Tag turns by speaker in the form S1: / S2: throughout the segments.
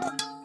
S1: Thank you.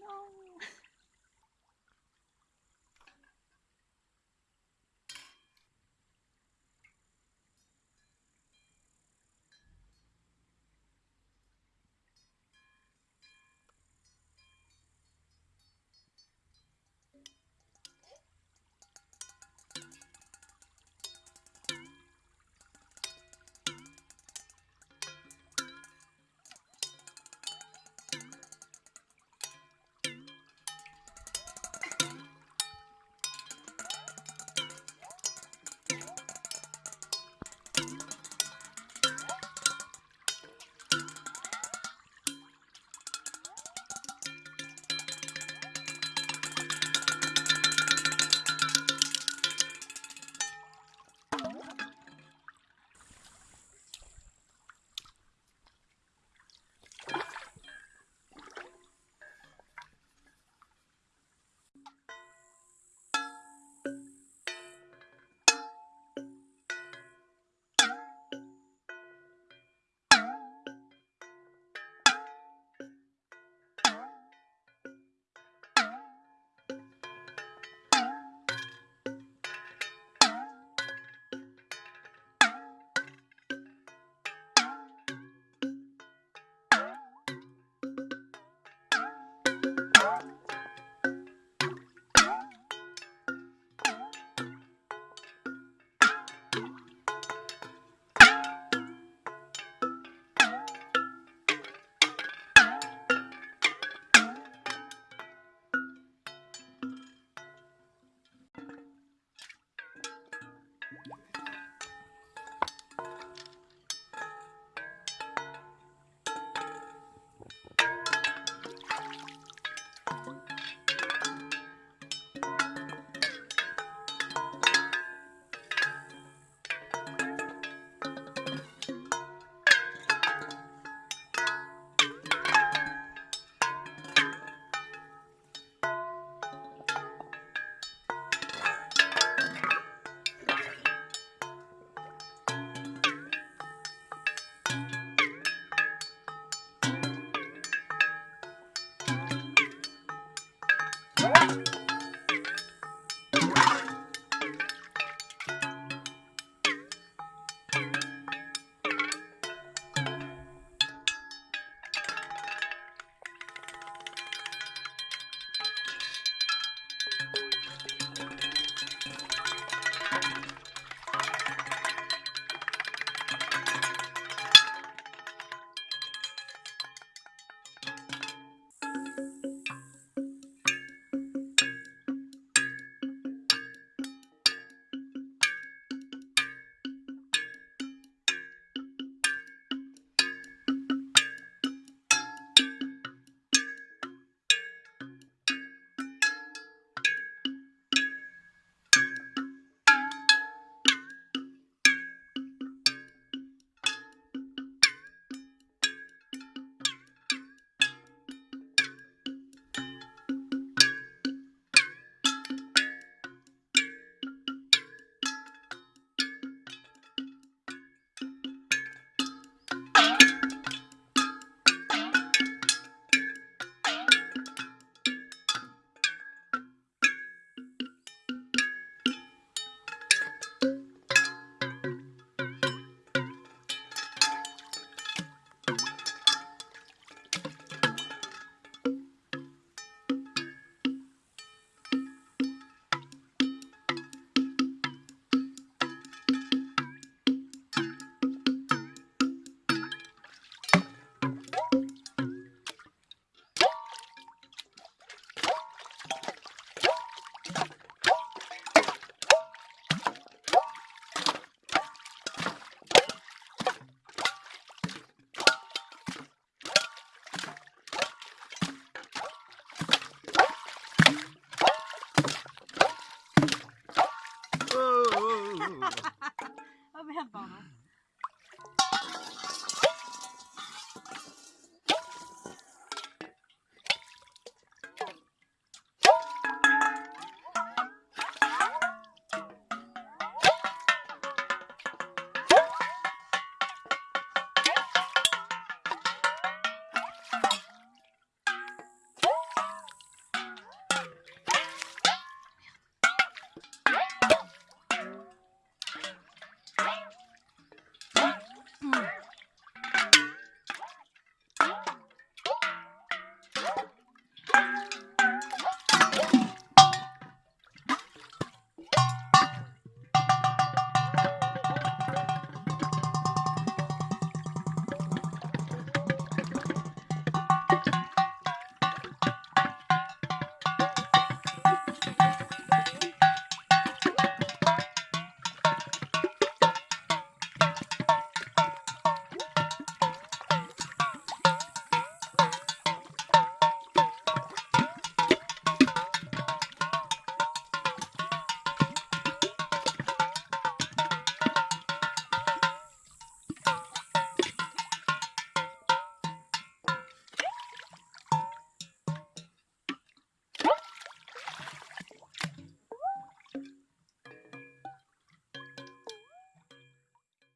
S1: No.